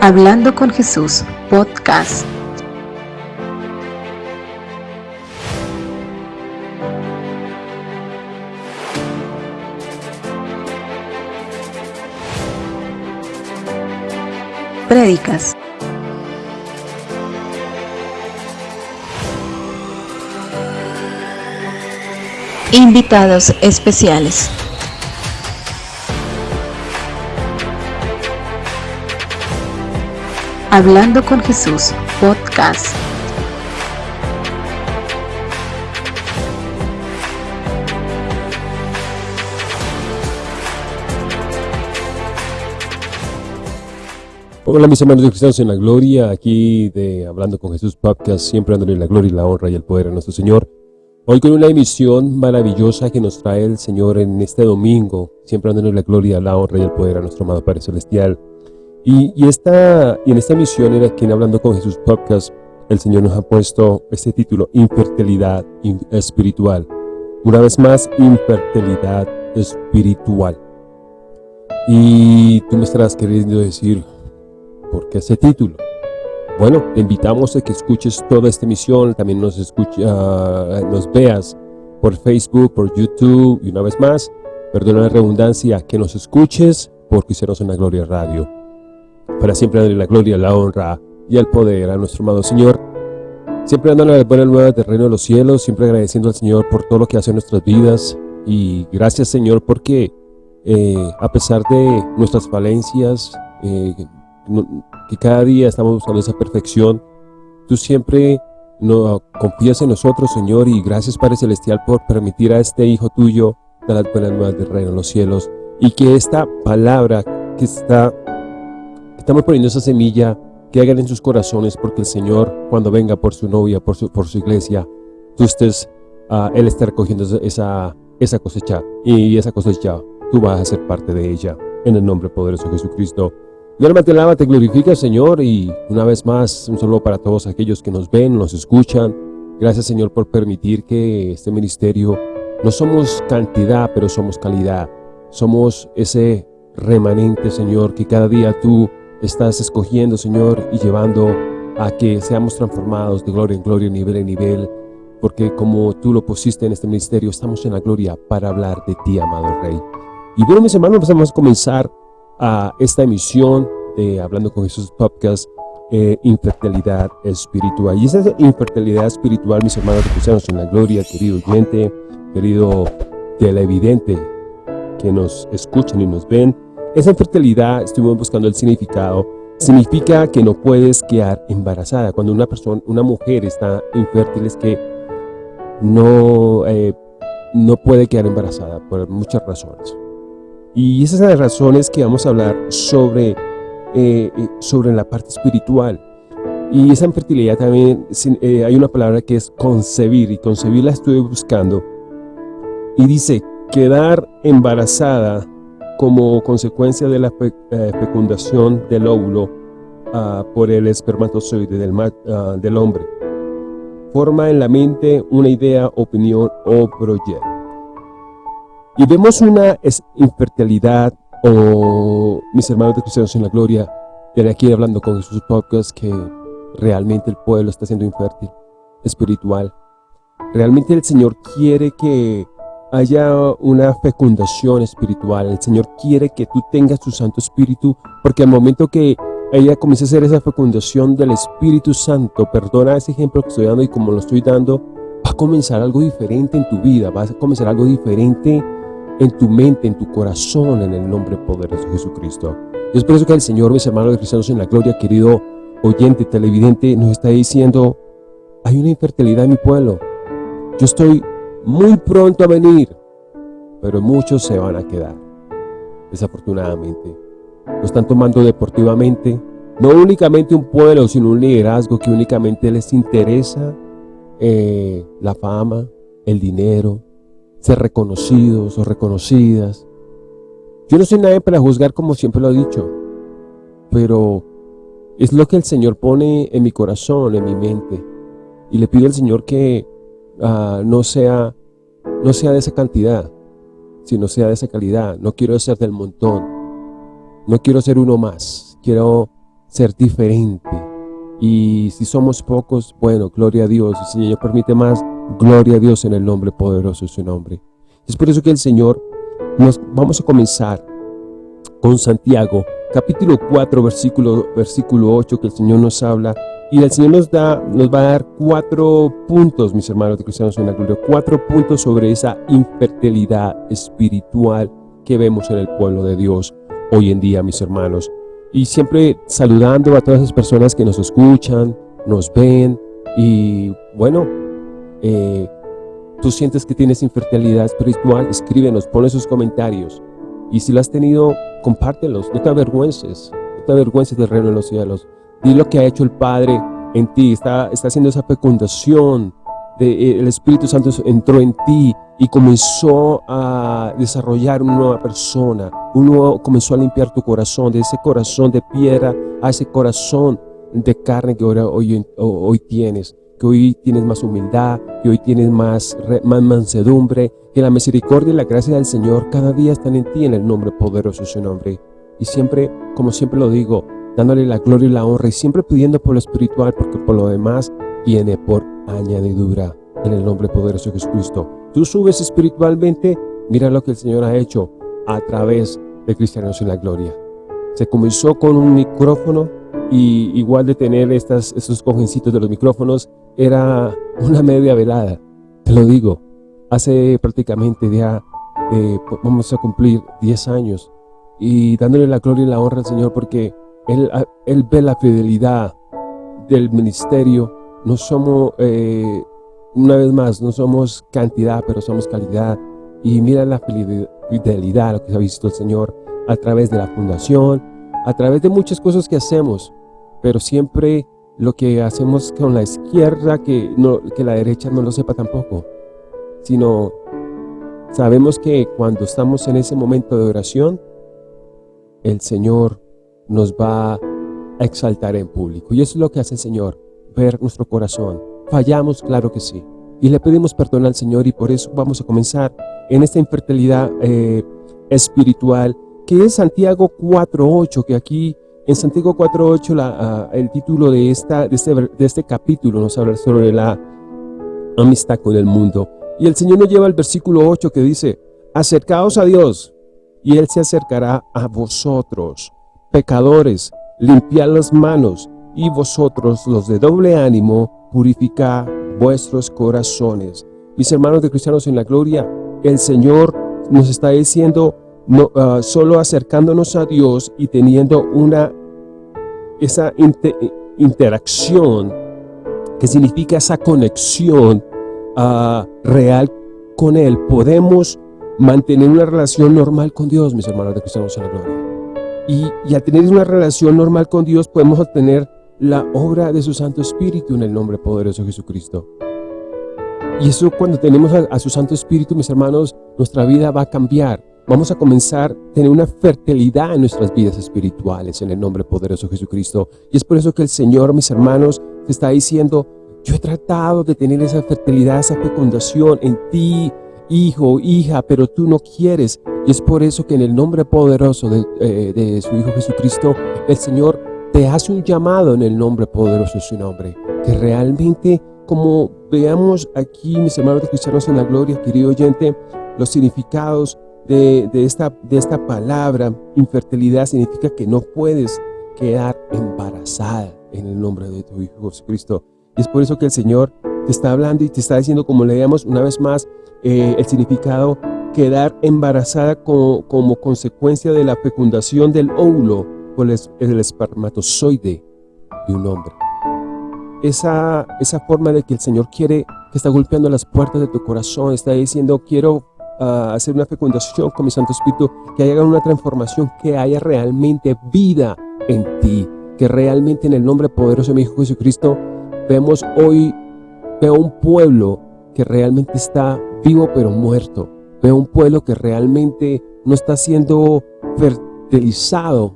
Hablando con Jesús, podcast. Prédicas. Invitados especiales. Hablando con Jesús, podcast. Hola mis hermanos cristianos en la gloria, aquí de Hablando con Jesús Podcast, siempre dándole la gloria y la honra y el poder a nuestro Señor. Hoy con una emisión maravillosa que nos trae el Señor en este domingo, siempre dándole la gloria, la honra y el poder a nuestro amado Padre Celestial. Y, esta, y en esta emisión, en aquí en Hablando con Jesús Podcast, el Señor nos ha puesto este título, Infertilidad Espiritual. Una vez más, Infertilidad Espiritual. Y tú me estarás queriendo decir, ¿por qué ese título? Bueno, te invitamos a que escuches toda esta emisión, también nos, escucha, ah, nos veas por Facebook, por YouTube, y una vez más, perdona la redundancia, que nos escuches porque hicieron una Gloria Radio para siempre darle la gloria, la honra y el poder a nuestro amado Señor. Siempre dándole las buenas nuevas del reino de los cielos, siempre agradeciendo al Señor por todo lo que hace en nuestras vidas. Y gracias Señor porque eh, a pesar de nuestras falencias, eh, que cada día estamos buscando esa perfección, tú siempre no, confías en nosotros Señor y gracias Padre Celestial por permitir a este Hijo tuyo dar las buenas nuevas del reino de los cielos y que esta palabra que está Estamos poniendo esa semilla que hagan en sus corazones porque el Señor, cuando venga por su novia, por su, por su iglesia, tú estés, uh, Él está recogiendo esa, esa cosecha y esa cosecha tú vas a ser parte de ella en el nombre poderoso de Jesucristo. Y alma te alaba, te glorifica, Señor, y una vez más, un saludo para todos aquellos que nos ven, nos escuchan. Gracias, Señor, por permitir que este ministerio, no somos cantidad, pero somos calidad. Somos ese remanente, Señor, que cada día tú estás escogiendo, Señor, y llevando a que seamos transformados de gloria en gloria, nivel en nivel, porque como tú lo pusiste en este ministerio, estamos en la gloria para hablar de ti, amado Rey. Y bueno, mis hermanos, vamos a comenzar a esta emisión de Hablando con Jesús Podcast, eh, infertilidad espiritual. Y esa infertilidad espiritual, mis hermanos cristianos en la gloria, querido oyente, querido televidente, que nos escuchan y nos ven, esa infertilidad, estuvimos buscando el significado, significa que no puedes quedar embarazada. Cuando una persona, una mujer está infértil es que no, eh, no puede quedar embarazada por muchas razones. Y esas son las razones que vamos a hablar sobre, eh, eh, sobre la parte espiritual. Y esa infertilidad también, hay una palabra que es concebir, y concebir la estuve buscando. Y dice, quedar embarazada como consecuencia de la eh, fecundación del óvulo ah, por el espermatozoide del, ah, del hombre. Forma en la mente una idea, opinión o proyecto. Y vemos una infertilidad, o mis hermanos de Cristianos en la Gloria, de aquí hablando con sus Podcast, que realmente el pueblo está siendo infértil, espiritual. Realmente el Señor quiere que haya una fecundación espiritual. El Señor quiere que tú tengas tu Santo Espíritu, porque al momento que ella comience a hacer esa fecundación del Espíritu Santo, perdona ese ejemplo que estoy dando y como lo estoy dando, va a comenzar algo diferente en tu vida, va a comenzar algo diferente en tu mente, en tu corazón, en el nombre poderoso de Jesucristo. Y es por eso que el Señor, mis hermanos de cristianos en la gloria, querido oyente, televidente, nos está diciendo, hay una infertilidad en mi pueblo. Yo estoy muy pronto a venir, pero muchos se van a quedar, desafortunadamente. Lo están tomando deportivamente, no únicamente un pueblo, sino un liderazgo que únicamente les interesa eh, la fama, el dinero, ser reconocidos o reconocidas. Yo no soy nadie para juzgar como siempre lo he dicho, pero es lo que el Señor pone en mi corazón, en mi mente. Y le pido al Señor que Ah, no, sea, no sea de esa cantidad, sino sea de esa calidad. No quiero ser del montón. No quiero ser uno más. Quiero ser diferente. Y si somos pocos, bueno, gloria a Dios. Si el Señor permite más, gloria a Dios en el nombre poderoso de su nombre. Es por eso que el Señor, nos vamos a comenzar con Santiago, capítulo 4, versículo, versículo 8, que el Señor nos habla. Y el Señor nos, da, nos va a dar cuatro puntos, mis hermanos de Cristianos en la Gloria, cuatro puntos sobre esa infertilidad espiritual que vemos en el pueblo de Dios hoy en día, mis hermanos. Y siempre saludando a todas las personas que nos escuchan, nos ven y bueno, eh, tú sientes que tienes infertilidad espiritual, escríbenos, ponle sus comentarios. Y si lo has tenido, compártelos, no te avergüences, no te avergüences del reino de los cielos. Di lo que ha hecho el Padre en ti, está, está haciendo esa fecundación, eh, el Espíritu Santo entró en ti y comenzó a desarrollar una nueva persona, uno comenzó a limpiar tu corazón, de ese corazón de piedra a ese corazón de carne que ahora hoy, hoy tienes, que hoy tienes más humildad, que hoy tienes más, más mansedumbre, que la misericordia y la gracia del Señor cada día están en ti en el nombre poderoso de su nombre. Y siempre, como siempre lo digo, dándole la gloria y la honra y siempre pidiendo por lo espiritual, porque por lo demás viene por añadidura en el nombre poderoso de Jesucristo. Tú subes espiritualmente, mira lo que el Señor ha hecho a través de Cristianos en la Gloria. Se comenzó con un micrófono y igual de tener estas, estos cojencitos de los micrófonos, era una media velada, te lo digo. Hace prácticamente ya, eh, vamos a cumplir 10 años y dándole la gloria y la honra al Señor porque Él, él ve la fidelidad del ministerio no somos, eh, una vez más, no somos cantidad, pero somos calidad. Y mira la fidelidad, lo que ha visto el Señor a través de la fundación, a través de muchas cosas que hacemos, pero siempre lo que hacemos con la izquierda, que, no, que la derecha no lo sepa tampoco, sino sabemos que cuando estamos en ese momento de oración, el Señor nos va a exaltar en público. Y eso es lo que hace el Señor ver nuestro corazón. Fallamos, claro que sí. Y le pedimos perdón al Señor y por eso vamos a comenzar en esta infertilidad eh, espiritual que es Santiago 4.8, que aquí en Santiago 4.8 uh, el título de, esta, de, este, de este capítulo nos habla sobre la amistad con el mundo. Y el Señor nos lleva al versículo 8 que dice, acercaos a Dios y Él se acercará a vosotros, pecadores, limpiad las manos y vosotros los de doble ánimo, purificad vuestros corazones. Mis hermanos de cristianos en la gloria, el Señor nos está diciendo, ah, solo acercándonos a Dios y teniendo una, esa interacción, que significa esa conexión ah, real con Él, podemos mantener una relación normal con Dios, mis hermanos de cristianos en la gloria. Y, al tener una relación normal con Dios podemos obtener la obra de su Santo Espíritu en el nombre poderoso de Jesucristo. Y eso cuando tenemos a, su Santo Espíritu, mis hermanos, nuestra vida va a cambiar. Vamos a comenzar a tener una fertilidad en nuestras vidas espirituales en el nombre poderoso de Jesucristo. Y es por eso que el Señor, mis hermanos, te está diciendo, yo he tratado de tener esa fertilidad, esa fecundación en ti, hijo, hija, pero tú no quieres. Y es por eso que en el nombre poderoso de, eh, de su Hijo Jesucristo, el Señor te hace un llamado en el nombre poderoso de su nombre, que realmente, como veamos aquí, mis hermanos cristianos en la gloria, querido oyente, los significados de, esta, de esta palabra, infertilidad, significa que no puedes quedar embarazada en el nombre de tu Hijo Jesucristo. Y es por eso que el Señor te está hablando y te está diciendo, como leíamos una vez más, eh, el significado quedar embarazada como, como consecuencia de la fecundación del óvulo es el espermatozoide de un hombre. Esa, esa forma de que el Señor quiere, que está golpeando las puertas de tu corazón, está diciendo, quiero ah, hacer una fecundación con mi Santo Espíritu, que haya una transformación, que haya realmente vida en ti, que realmente en el nombre poderoso de mi Hijo Jesucristo, vemos hoy, veo un pueblo que realmente está vivo pero muerto, veo un pueblo que realmente no está siendo fertilizado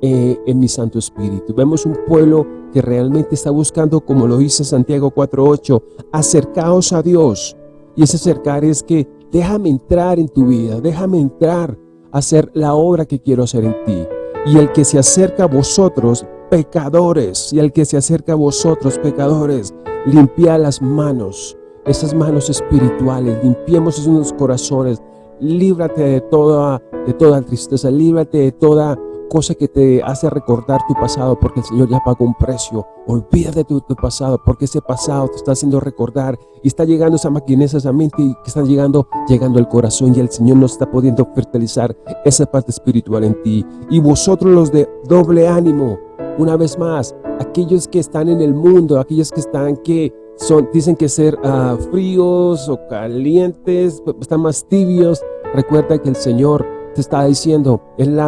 eh, en mi Santo Espíritu. Vemos un pueblo que realmente está buscando, como lo dice Santiago 4.8, acercaos a Dios. Y ese acercar es que déjame entrar en tu vida, déjame entrar a hacer la obra que quiero hacer en ti. Y el que se acerca a vosotros pecadores, y al que se acerca a vosotros, pecadores, limpiad las manos, esas manos espirituales, limpiemos esos corazones, líbrate de toda, de toda tristeza, líbrate de toda cosa que te hace recordar tu pasado, porque el Señor ya pagó un precio. Olvídate de tu, tu, pasado, porque ese pasado te está haciendo recordar y está llegando esa maquinesa, esa mente que está llegando, llegando al corazón y el Señor no está pudiendo fertilizar esa parte espiritual en ti. Y vosotros los de doble ánimo, una vez más, aquellos que están en el mundo, aquellos que están que son, dicen que ser uh, fríos o calientes, están más tibios. Recuerda que el Señor te está diciendo, él,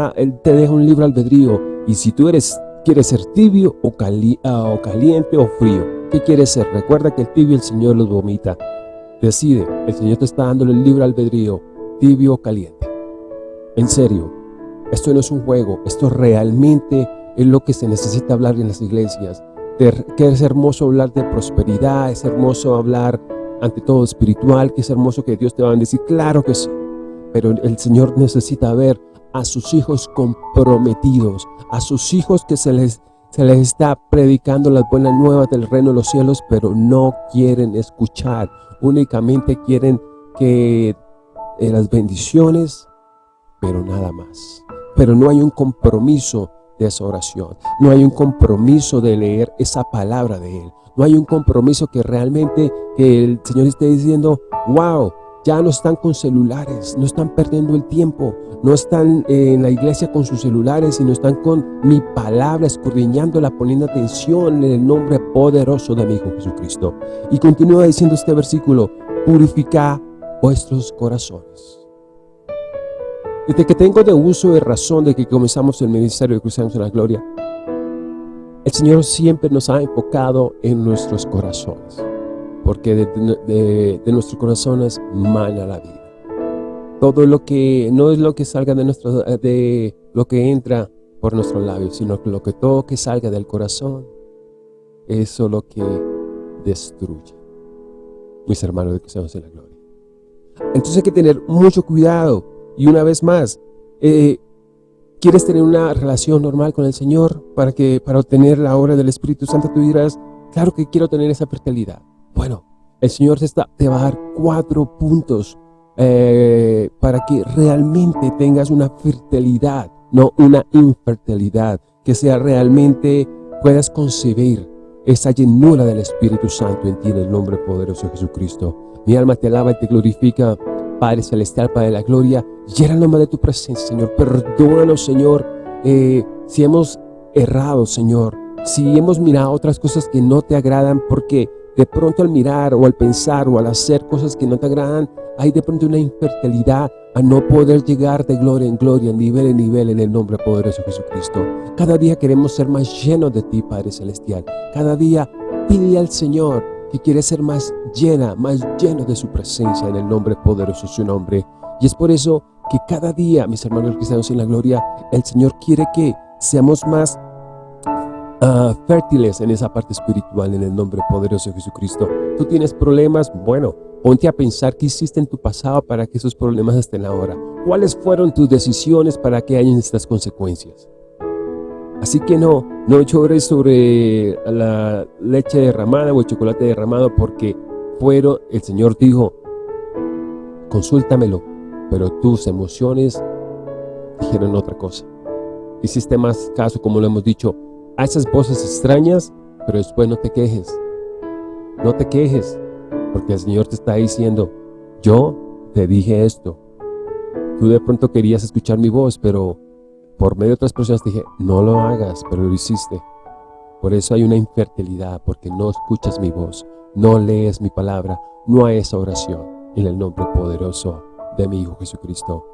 te deja un libre albedrío. Y si tú eres, quieres ser tibio o, cali, uh, o caliente o frío, ¿qué quieres ser? Recuerda que el tibio el Señor los vomita. Decide, el Señor te está dando el libre albedrío, tibio o caliente. En serio, esto no es un juego, esto realmente es lo que se necesita hablar en las iglesias. Que es hermoso hablar de prosperidad, es hermoso hablar ante todo espiritual, que es hermoso que Dios te va a bendecir, claro que sí, pero el Señor necesita ver a sus hijos comprometidos, a sus hijos que se les, se les está predicando las buenas nuevas del reino de los cielos, pero no quieren escuchar, únicamente quieren que eh, las bendiciones, pero nada más. Pero no hay un compromiso de esa oración. No hay un compromiso de leer esa palabra de Él. No hay un compromiso que realmente que el Señor esté diciendo, wow, ya no están con celulares, no están perdiendo el tiempo, no están en la iglesia con sus celulares, sino están con mi palabra, escudriñándola, poniendo atención en el nombre poderoso de mi Hijo Jesucristo. Y continúa diciendo este versículo, purifica vuestros corazones. Desde que tengo de uso de razón de que comenzamos el ministerio de Cristianos en la Gloria, el Señor siempre nos ha enfocado en nuestros corazones, porque de, de, de nuestros corazones mana la vida. Todo lo que no es lo que salga de, nuestro, de lo que entra por nuestros labios, sino que lo que todo que salga del corazón, eso lo que destruye. Mis hermanos de Cristianos en la Gloria. Entonces hay que tener mucho cuidado y una vez más, eh, ¿quieres tener una relación normal con el Señor para, que, para obtener la obra del Espíritu Santo? Tú dirás, claro que quiero tener esa fertilidad. Bueno, el Señor te, está, te va a dar cuatro puntos eh, para que realmente tengas una fertilidad, no una infertilidad, que sea realmente puedas concebir esa llenura del Espíritu Santo en ti en el nombre poderoso de Jesucristo. Mi alma te alaba y te glorifica Padre Celestial, Padre de la Gloria, el nombre de tu presencia, Señor. Perdónanos, Señor, eh, si hemos errado, Señor. Si hemos mirado otras cosas que no te agradan, porque de pronto al mirar o al pensar o al hacer cosas que no te agradan, hay de pronto una infertilidad a no poder llegar de gloria en gloria, nivel en nivel, en el nombre poderoso de Jesucristo. Cada día queremos ser más llenos de ti, Padre Celestial. Cada día pide al Señor que quiere ser más llena, más lleno de su presencia en el nombre poderoso de su nombre. Y es por eso que cada día, mis hermanos cristianos en la gloria, el Señor quiere que seamos más uh, fértiles en esa parte espiritual en el nombre poderoso de Jesucristo. Tú tienes problemas, bueno, ponte a pensar qué hiciste en tu pasado para que esos problemas estén ahora. ¿Cuáles fueron tus decisiones para que hayan estas consecuencias? Así que no, no llores sobre la leche derramada o el chocolate derramado porque fueron, el Señor dijo, consúltamelo, pero tus emociones dijeron otra cosa. Hiciste más caso, como lo hemos dicho, a esas voces extrañas, pero después no te quejes. No te quejes, porque el Señor te está diciendo, yo te dije esto. Tú de pronto querías escuchar mi voz, pero por medio de otras personas dije, no lo hagas, pero lo hiciste. Por eso hay una infertilidad, porque no escuchas mi voz, no lees mi palabra, no hay esa oración en el nombre poderoso de mi Hijo Jesucristo.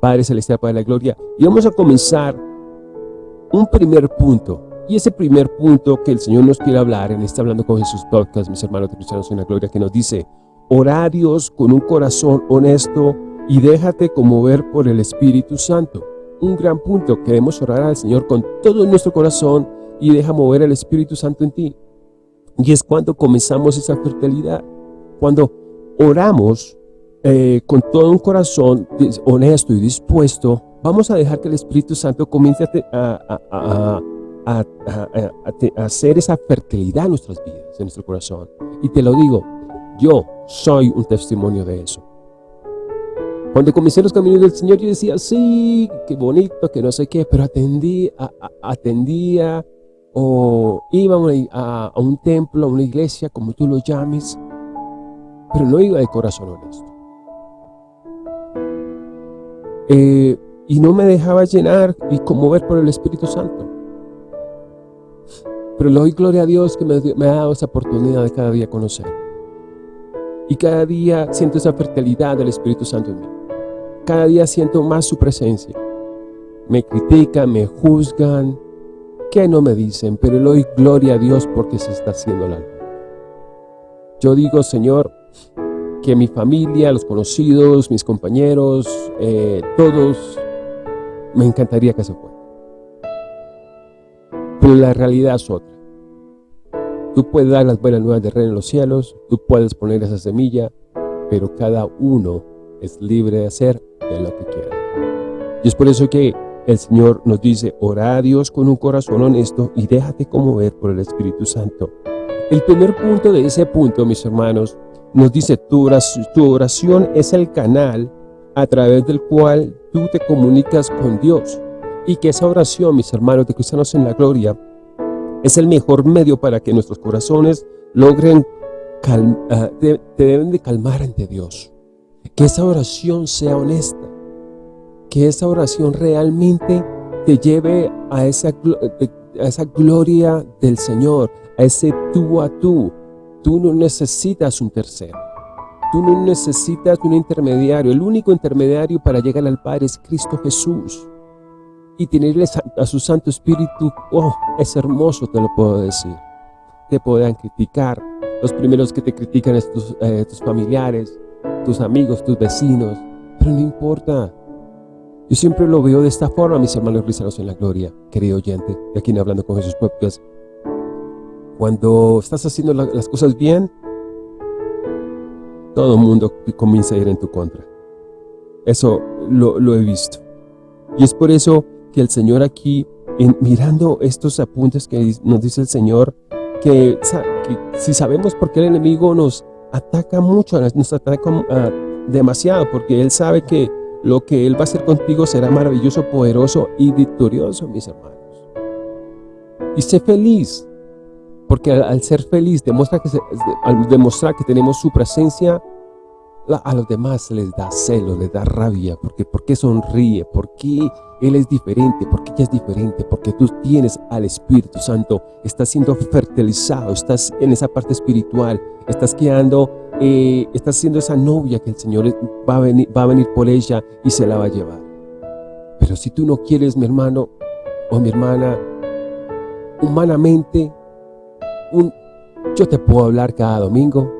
Padre Celestial, Padre de la Gloria, y vamos a comenzar un primer punto, y ese primer punto que el Señor nos quiere hablar en este Hablando con Jesús podcast, mis hermanos de cristianos en la gloria, que nos dice, horarios con un corazón honesto y déjate conmover por el Espíritu Santo un gran punto. Queremos orar al Señor con todo nuestro corazón y deja mover el Espíritu Santo en ti. Y es cuando comenzamos esa fertilidad. Cuando oramos eh, con todo un corazón honesto y dispuesto, vamos a dejar que el Espíritu Santo comience a, a, hacer esa fertilidad en nuestras vidas, en nuestro corazón. Y te lo digo, yo soy un testimonio de eso. Cuando comencé los caminos del Señor, yo decía, sí, qué bonito, que no sé qué, pero atendí, atendía o iba a, un templo, a una iglesia, como tú lo llames, pero no iba de corazón honesto. Eh, y no me dejaba llenar y conmover por el Espíritu Santo. Pero le doy gloria a Dios que me, me ha dado esa oportunidad de cada día conocer. Y cada día siento esa fertilidad del Espíritu Santo en mí. Cada día siento más su presencia. Me critican, me juzgan, que no me dicen, pero le doy gloria a Dios porque se está haciendo la luz. Yo digo, Señor, que mi familia, los conocidos, mis compañeros, eh, todos, me encantaría que se fueran. Pero la realidad es otra. Tú puedes dar las buenas nuevas de reino en los cielos, tú puedes poner esa semilla, pero cada uno es libre de hacer lo que. Y es por eso que el Señor nos dice, ora a Dios con un corazón honesto y déjate conmover por el Espíritu Santo. El primer punto de ese punto, mis hermanos, nos dice, tu oración, es el canal a través del cual tú te comunicas con Dios. Y que esa oración, mis hermanos de Cristianos en la Gloria, es el mejor medio para que nuestros corazones logren, uh, te deben de calmar ante Dios. Que esa oración sea honesta. Que esa oración realmente te lleve a esa, a esa gloria del Señor, a ese tú a tú. Tú no necesitas un tercero. Tú no necesitas un intermediario. El único intermediario para llegar al Padre es Cristo Jesús. Y tenerle a su Santo Espíritu, oh, es hermoso, te lo puedo decir. Te puedan criticar. Los primeros que te critican es tus, eh, tus familiares, tus amigos, tus vecinos, pero no importa. Yo siempre lo veo de esta forma, mis hermanos cristianos en la gloria, querido oyente, de aquí en Hablando con Jesús Podcast. Cuando estás haciendo las cosas bien, todo el mundo comienza a ir en tu contra. Eso lo, he visto. Y es por eso que el Señor aquí, mirando estos apuntes que nos dice el Señor, que, si sabemos por qué el enemigo nos ataca mucho, nos ataca ah, demasiado, porque Él sabe que lo que Él va a hacer contigo será maravilloso, poderoso y victorioso, mis hermanos. Y sé feliz, porque al, ser feliz, demuestra que al demostrar que tenemos su presencia, a los demás les da celo, les da rabia, porque ¿por qué sonríe? ¿Por qué Él es diferente? ¿Por qué ella es diferente? Porque tú tienes al Espíritu Santo, estás siendo fertilizado, estás en esa parte espiritual, estás quedando, eh, estás siendo esa novia que el Señor va a, venir, por ella y se la va a llevar. Pero si tú no quieres, mi hermano o mi hermana, humanamente, yo te puedo hablar cada domingo,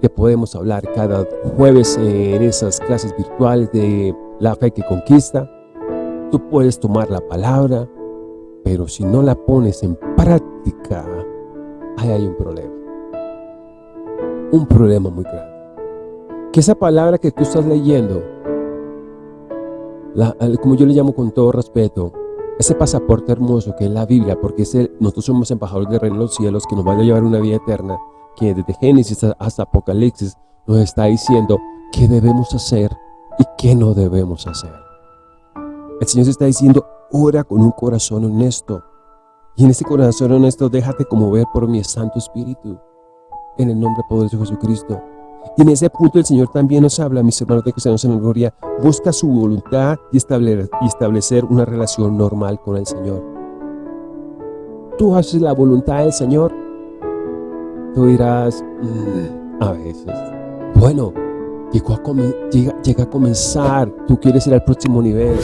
te podemos hablar cada jueves en esas clases virtuales de la fe que conquista. Tú puedes tomar la palabra, pero si no la pones en práctica, ahí hay un problema. Un problema muy grande. Que esa palabra que tú estás leyendo, como yo le llamo con todo respeto, ese pasaporte hermoso que es la Biblia, porque es nosotros somos embajadores de reino de los cielos que nos van a llevar una vida eterna, que desde Génesis hasta Apocalipsis nos está diciendo qué debemos hacer y qué no debemos hacer. El Señor se está diciendo, ora con un corazón honesto. Y en ese corazón honesto déjate conmover por mi Santo Espíritu. En el nombre poderoso de Jesucristo. Y en ese punto el Señor también nos habla, mis hermanos de cristianos en la gloria, busca su voluntad y establecer, y establecer una relación normal con el Señor. Tú haces la voluntad del Señor, Tú dirás, mm, a veces, bueno, llega, llega, a comenzar, tú quieres ir al próximo nivel.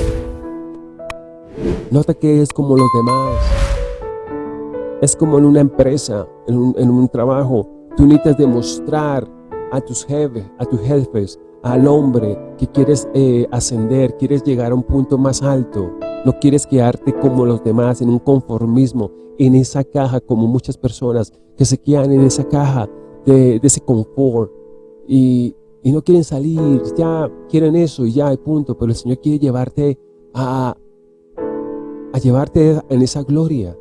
Nota que es como los demás. Es como en una empresa, en un, trabajo. Tú necesitas demostrar a tus jefes, a tus jefes, al hombre que quieres eh, ascender, quieres llegar a un punto más alto. No quieres quedarte como los demás en un conformismo, en esa caja como muchas personas que se quedan en esa caja de, ese confort y, no quieren salir, ya quieren eso y ya, punto. Pero el Señor quiere llevarte a, a llevarte en esa gloria.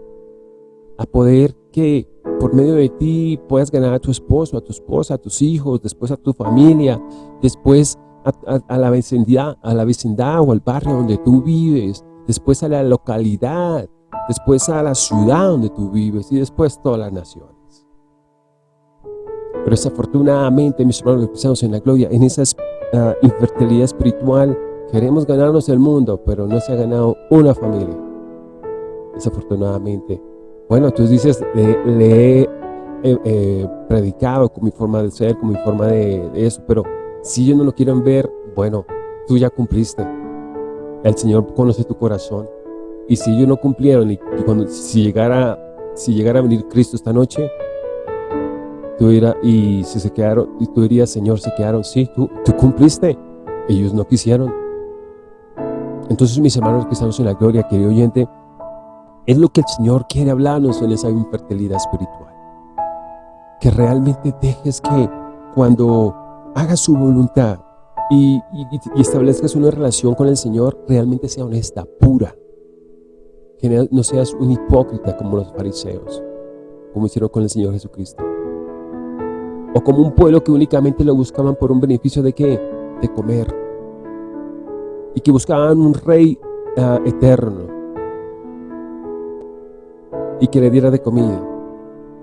a poder que por medio de ti puedas ganar a tu esposo, a tu esposa, a tus hijos, después a tu familia, después a, la vecindad, a la vecindad o al barrio donde tú vives, después a la localidad, después a la ciudad donde tú vives y después todas las naciones. Pero desafortunadamente, mis hermanos que en la gloria, en esa uh, infertilidad espiritual, queremos ganarnos el mundo, pero no se ha ganado una familia. Desafortunadamente. Bueno, tú dices, le, he eh, predicado con mi forma de ser, con mi forma de, eso, pero si ellos no lo quieren ver, bueno, tú ya cumpliste. El Señor conoce tu corazón. Y si ellos no cumplieron, y, cuando, si, llegara, si llegara a venir Cristo esta noche, tú y si se quedaron, y tú dirías, Señor, se quedaron, sí, tú, tú cumpliste. Ellos no quisieron. Entonces, mis hermanos que estamos en la gloria, querido oyente, es lo que el Señor quiere hablarnos en esa infertilidad espiritual. Que realmente dejes que cuando hagas su voluntad y, establezcas una relación con el Señor, realmente sea honesta, pura. Que no seas un hipócrita como los fariseos, como hicieron con el Señor Jesucristo. O como un pueblo que únicamente lo buscaban por un beneficio de qué? De comer. Y que buscaban un rey ah, eterno. Y que le diera de comida.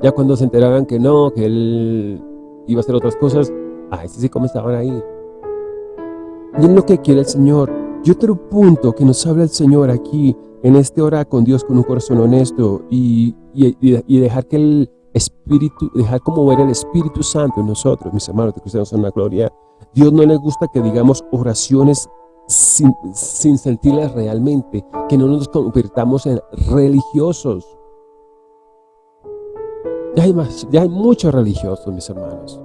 Ya cuando se enteraban que no, que él iba a hacer otras cosas, ay, sí, sí, como estaban ahí. Y es lo que quiere el Señor. Y otro punto que nos habla el Señor aquí, en este hora con Dios con un corazón honesto y, y dejar que Él Espíritu, dejar como ver el Espíritu Santo en nosotros, mis hermanos de cristianos en la gloria. Dios no le gusta que digamos oraciones sin, sin sentirlas realmente, que no nos convirtamos en religiosos. Ya hay, más, ya hay muchos religiosos, mis hermanos.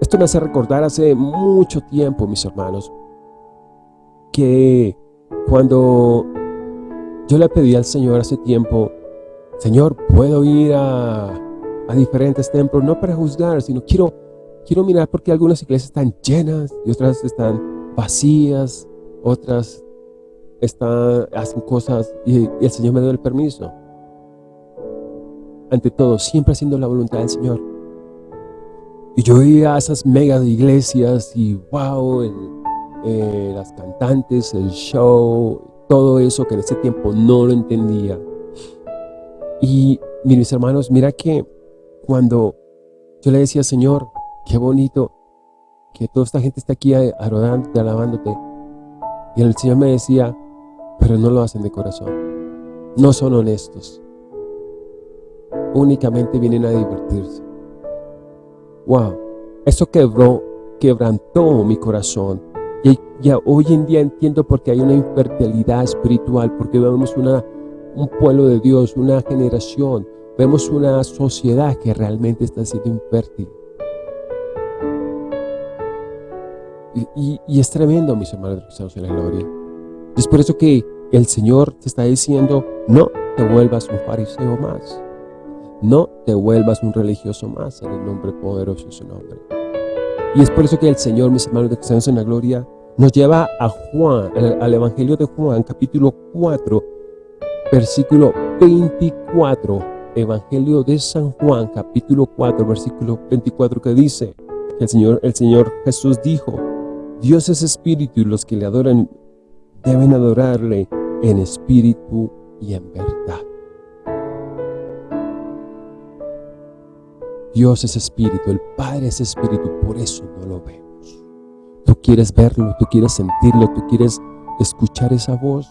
Esto me hace recordar hace mucho tiempo, mis hermanos, que cuando yo le pedí al Señor hace tiempo Señor, puedo ir a, diferentes templos, no para juzgar, sino quiero, quiero mirar porque algunas iglesias están llenas y otras están vacías, otras están, hacen cosas y, el Señor me dio el permiso. Ante todo, siempre haciendo la voluntad del Señor. Y yo iba a esas mega iglesias y wow, eh, las cantantes, el show, todo eso que en ese tiempo no lo entendía. Y mis hermanos, mira que cuando yo le decía, Señor, qué bonito que toda esta gente está aquí adorándote, alabándote. Y el Señor me decía, pero no lo hacen de corazón. No son honestos. Únicamente vienen a divertirse. Wow, eso quebró, quebrantó mi corazón. Y ya hoy en día entiendo por qué hay una infertilidad espiritual, porque vemos una un pueblo de Dios, una generación, vemos una sociedad que realmente está siendo infértil. Y, es tremendo, mis hermanos cristianos en la gloria. Es por eso que el Señor te está diciendo, no te vuelvas un fariseo más. No te vuelvas un religioso más en el nombre poderoso de su nombre. Y es por eso que el Señor, mis hermanos de cristianos en la gloria, nos lleva a Juan, al Evangelio de Juan, capítulo 4, versículo 24, Evangelio de San Juan, capítulo 4, versículo 24, que dice, que el Señor, el Señor Jesús dijo, Dios es espíritu y los que le adoran deben adorarle en espíritu y en verdad. Dios es espíritu, el Padre es espíritu, por eso no lo vemos. Tú quieres verlo, tú quieres sentirlo, tú quieres escuchar esa voz.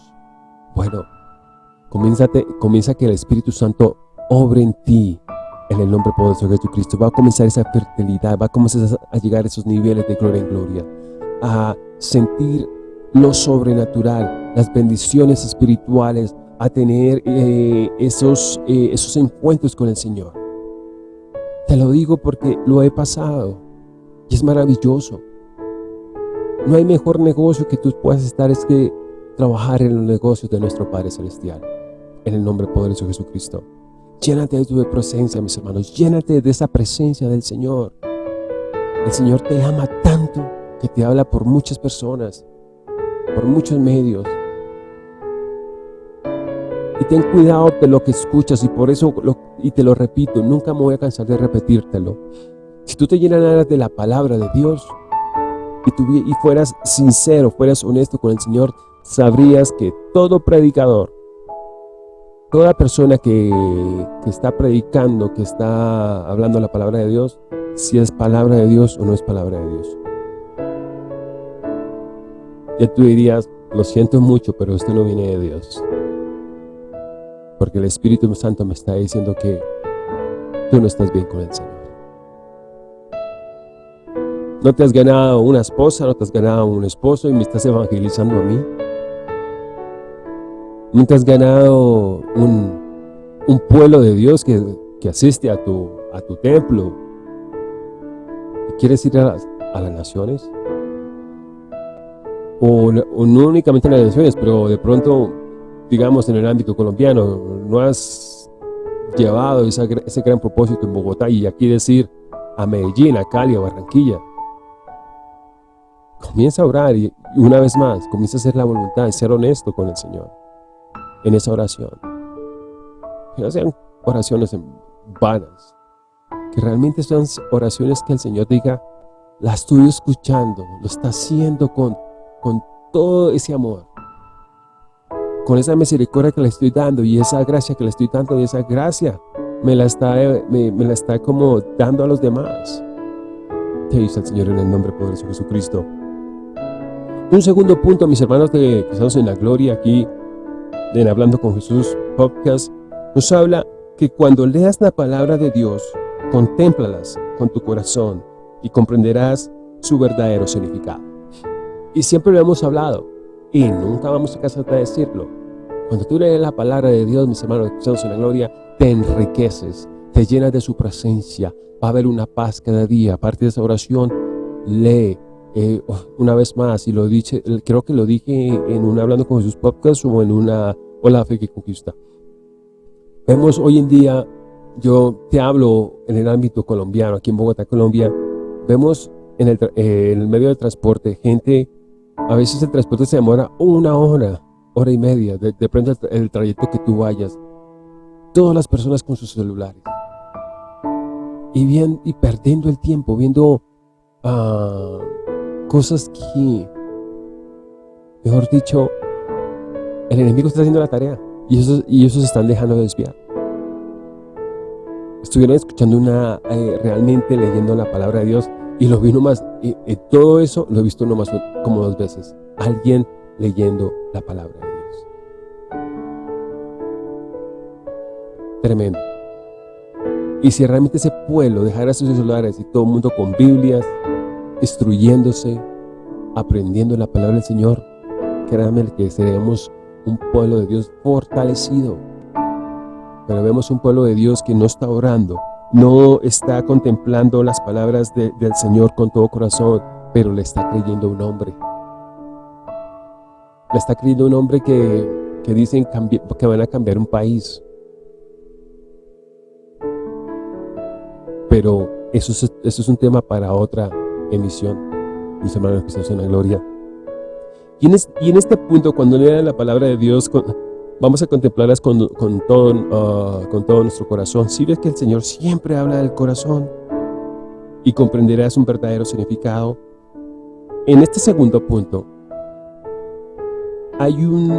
Bueno, comienza que el Espíritu Santo obre en ti en el nombre poderoso de Jesucristo. Va a comenzar esa fertilidad, va a comenzar a llegar a esos niveles de gloria en gloria, a sentir lo sobrenatural, las bendiciones espirituales, a tener eh, esos, eh, esos encuentros con el Señor. Te lo digo porque lo he pasado y es maravilloso. No hay mejor negocio que tú puedas estar es que trabajar en los negocios de nuestro Padre Celestial en el nombre poderoso de Jesucristo. Llénate de tu presencia, mis hermanos. Llénate de esa presencia del Señor. El Señor te ama tanto que te habla por muchas personas, por muchos medios. Y ten cuidado de lo que escuchas y por eso, y te lo repito, nunca me voy a cansar de repetírtelo. Si tú te llenaras de la palabra de Dios y, y fueras sincero, fueras honesto con el Señor, sabrías que todo predicador, toda persona que, que está predicando, que está hablando la palabra de Dios, si es palabra de Dios o no es palabra de Dios. Ya tú dirías, lo siento mucho, pero esto no viene de Dios. Porque el Espíritu Santo me está diciendo que tú no estás bien con el Señor. No te has ganado una esposa, no te has ganado un esposo y me estás evangelizando a mí. No te has ganado un, pueblo de Dios que, asiste a tu, a templo. ¿Y quieres ir a las, a naciones? O, no únicamente en las naciones, pero de pronto digamos, en el ámbito colombiano, no has llevado ese gran propósito en Bogotá y aquí decir a Medellín, a Cali, a Barranquilla. Comienza a orar y una vez más, comienza a hacer la voluntad y ser honesto con el Señor en esa oración. Que no sean oraciones vanas, que realmente sean oraciones que el Señor diga, la estoy escuchando, lo está haciendo con, con todo ese amor con esa misericordia que le estoy dando y esa gracia que le estoy dando y esa gracia me la está, me, la está como dando a los demás. Te dice el Señor en el nombre poderoso de Jesucristo. Un segundo punto, mis hermanos de estamos en la gloria aquí, en Hablando con Jesús podcast, nos habla que cuando leas la palabra de Dios, contémplalas con tu corazón y comprenderás su verdadero significado. Y siempre lo hemos hablado, y nunca vamos a cansar de decirlo. Cuando tú lees la palabra de Dios, mis hermanos estamos en la gloria, te enriqueces, te llenas de su presencia, va a haber una paz cada día. Aparte de esa oración, lee eh, una vez más, y lo dije, creo que lo dije en un Hablando con Jesús podcast o en una Hola Fe que Conquista. Vemos hoy en día, yo te hablo en el ámbito colombiano, aquí en Bogotá, Colombia, vemos en el, eh, en el medio de transporte gente a veces el transporte se demora una hora, hora y media, depende del trayecto que tú vayas. Todas las personas con sus celulares. Y, bien, y perdiendo el tiempo, viendo uh, cosas que, mejor dicho, el enemigo está haciendo la tarea y ellos, y ellos se están dejando de desviar. Estuvieron escuchando una, eh, realmente leyendo la palabra de Dios y lo vi nomás, y, todo eso lo he visto nomás como dos veces. Alguien leyendo la palabra de Dios. Tremendo. Y si realmente ese pueblo dejara sus celulares y todo el mundo con Biblias, instruyéndose, aprendiendo la palabra del Señor, créanme que seremos un pueblo de Dios fortalecido. Pero vemos un pueblo de Dios que no está orando, no está contemplando las palabras del Señor con todo corazón, pero le está creyendo un hombre. Le está creyendo un hombre que, que dicen que van a cambiar un país. Pero eso es, eso es un tema para otra emisión, mis hermanos que están en la gloria. Y en, este punto, cuando lean la palabra de Dios, Vamos a contemplarlas con, con, todo, uh, con todo nuestro corazón. Si ves que el Señor siempre habla del corazón y comprenderás un verdadero significado. En este segundo punto, hay un,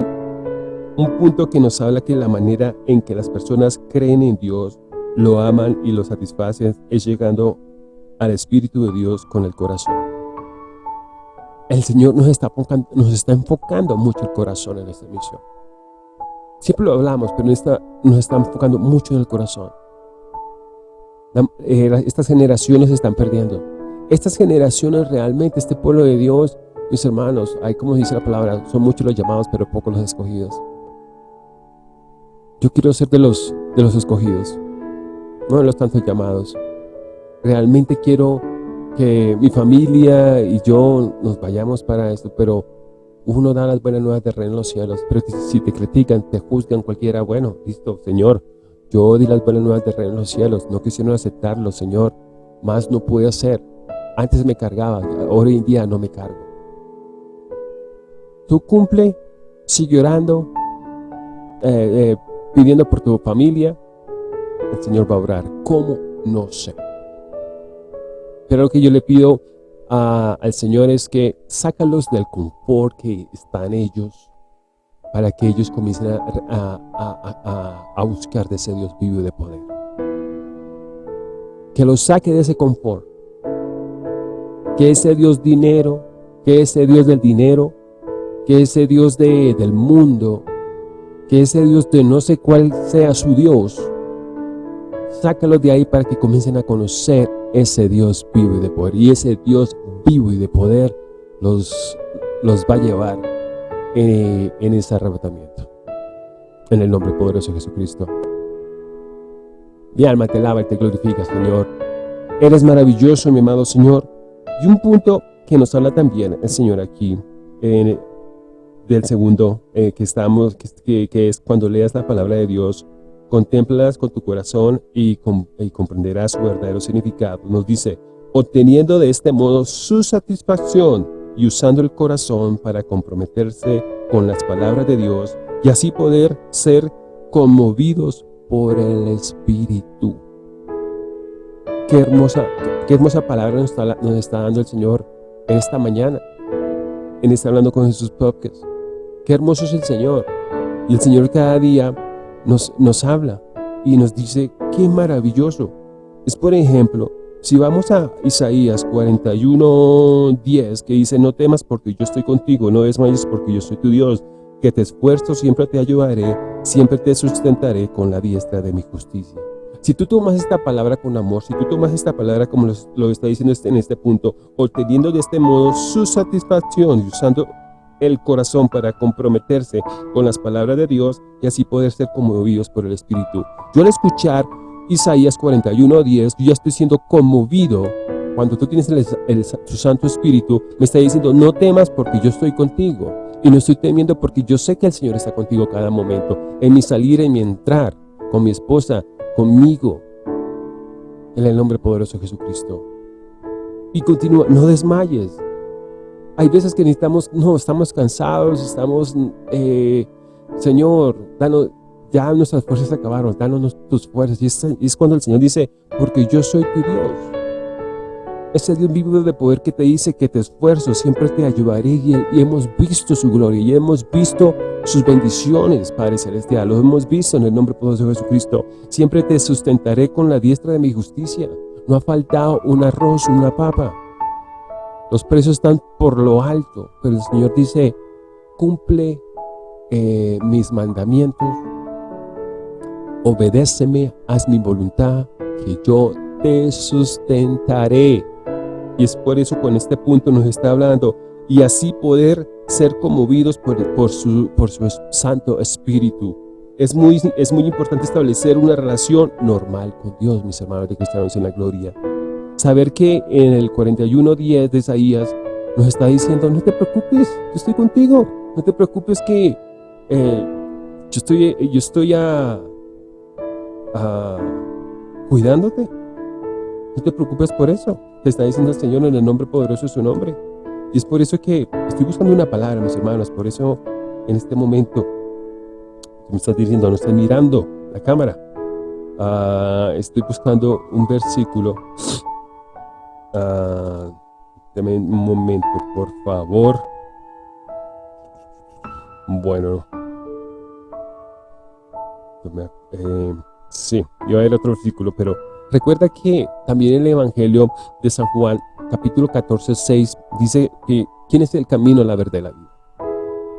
un punto que nos habla que la manera en que las personas creen en Dios, lo aman y lo satisfacen es llegando al Espíritu de Dios con el corazón. El Señor nos está, nos está enfocando mucho el corazón en esta misión. Siempre lo hablamos, pero esta, nos está enfocando mucho en el corazón. Eh, estas generaciones se están perdiendo. Estas generaciones realmente, este pueblo de Dios, mis hermanos, hay como dice la palabra, son muchos los llamados, pero pocos los escogidos. Yo quiero ser de los, de los escogidos, no de los tantos llamados. Realmente quiero que mi familia y yo nos vayamos para esto, pero uno da las buenas nuevas de reino en los cielos, pero si te critican, te juzgan cualquiera, bueno, listo, Señor, yo di las buenas nuevas de reino en los cielos, no quisieron aceptarlo, Señor, más no pude hacer. Antes me cargaba, hoy en día no me cargo. Tú cumple, sigue orando, eh, eh, pidiendo por tu familia, el Señor va a orar. ¿Cómo? No sé. Pero lo que yo le pido al Señor es que sácalos del confort que están ellos para que ellos comiencen a, a buscar de ese Dios vivo y de poder. Que los saque de ese confort. Que ese Dios dinero, que ese Dios del dinero, que ese Dios de, del mundo, que ese Dios de no sé cuál sea su Dios, sácalos de ahí para que comiencen a conocer ese Dios vivo y de poder. Y ese Dios vivo y de poder los, los va a llevar en, en ese arrebatamiento. En el nombre poderoso de Jesucristo. Mi alma te alaba y te glorifica, Señor. Eres maravilloso, mi amado Señor. Y un punto que nos habla también el Señor aquí, en, del segundo eh, que estamos, que, que, es cuando leas la palabra de Dios, contémplalas con tu corazón y, y comprenderás su verdadero significado. Nos dice, obteniendo de este modo su satisfacción y usando el corazón para comprometerse con las palabras de Dios y así poder ser conmovidos por el Espíritu. Qué hermosa, qué hermosa palabra nos está, nos está dando el Señor esta mañana en este Hablando con Jesús Podcast. Qué hermoso es el Señor. Y el Señor cada día nos, nos habla y nos dice, qué maravilloso. Es por ejemplo, si vamos a Isaías 41, 10, que dice, no temas porque yo estoy contigo, no desmayes porque yo soy tu Dios, que te esfuerzo, siempre te ayudaré, siempre te sustentaré con la diestra de mi justicia. Si tú tomas esta palabra con amor, si tú tomas esta palabra como lo, está diciendo este, en este punto, obteniendo de este modo su satisfacción y usando el corazón para comprometerse con las palabras de Dios y así poder ser conmovidos por el Espíritu. Yo al escuchar Isaías 41, 10, yo ya estoy siendo conmovido cuando tú tienes el, su Santo Espíritu, me está diciendo, no temas porque yo estoy contigo. Y no estoy temiendo porque yo sé que el Señor está contigo cada momento, en mi salir, en mi entrar, con mi esposa, conmigo, en el nombre poderoso de Jesucristo. Y continúa, no desmayes. Hay veces que necesitamos, no, estamos cansados, estamos, eh, Señor, danos, ya nuestras fuerzas acabaron, danos tus fuerzas. Y es, es cuando el Señor dice, porque yo soy tu Dios. Ese Dios vivo de poder que te dice que te esfuerzo, siempre te ayudaré y, hemos visto su gloria y hemos visto sus bendiciones, Padre Celestial. Lo hemos visto en el nombre poderoso de Jesucristo. Siempre te sustentaré con la diestra de mi justicia. No ha faltado un arroz, una papa. Los precios están por lo alto, pero el Señor dice, cumple eh, mis mandamientos, obedéceme, haz mi voluntad, que yo te sustentaré. Y es por eso con este punto nos está hablando y así poder ser conmovidos por, su Santo Espíritu. Es muy, es muy importante establecer una relación normal con Dios, mis hermanos de cristianos en la gloria. Saber que en el 41.10 de Isaías nos está diciendo, no te preocupes, yo estoy contigo. No te preocupes que eh, yo estoy, yo estoy a, cuidándote. No te preocupes por eso. Te está diciendo el Señor en el nombre poderoso de su nombre. Y es por eso que estoy buscando una palabra, mis hermanos. Por eso, en este momento, me estás diciendo, no estás mirando la cámara. Ah, estoy buscando un versículo. Uh, dame un momento, por favor. Bueno. Eh, sí, iba a ver otro versículo, pero Recuerda que también el Evangelio de San Juan, capítulo 14, 6, dice que ¿quién es el camino, la verdad y la vida?